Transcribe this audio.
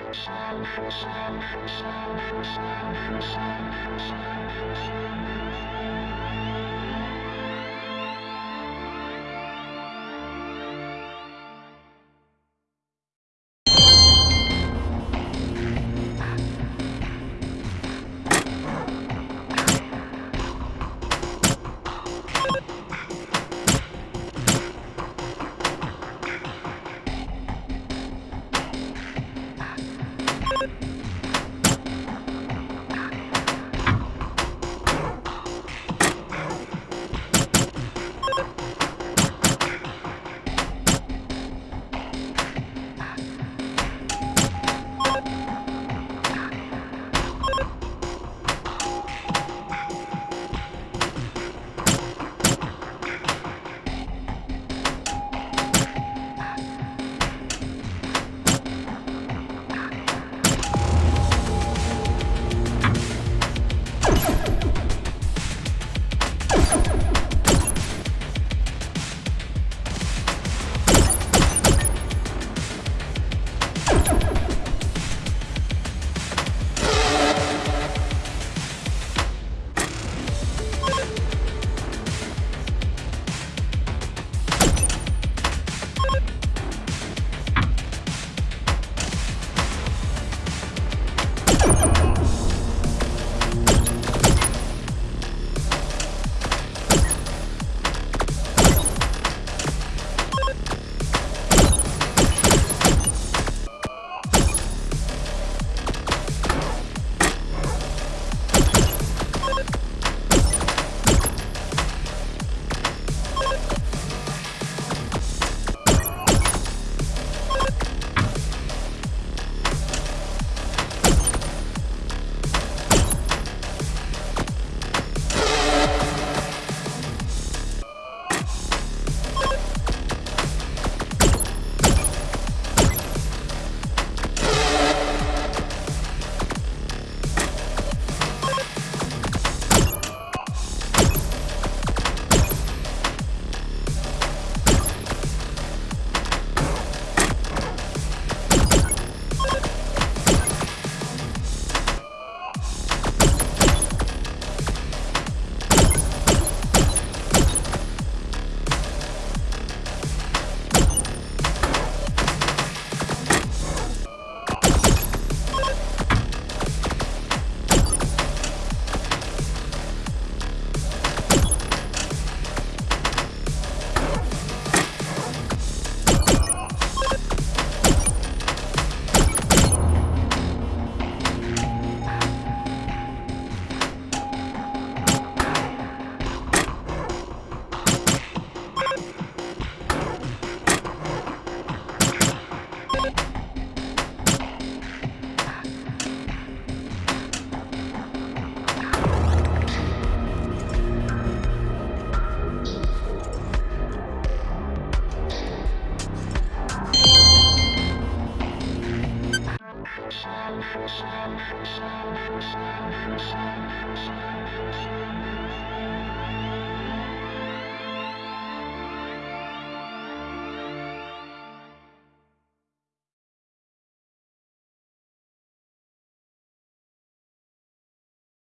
you you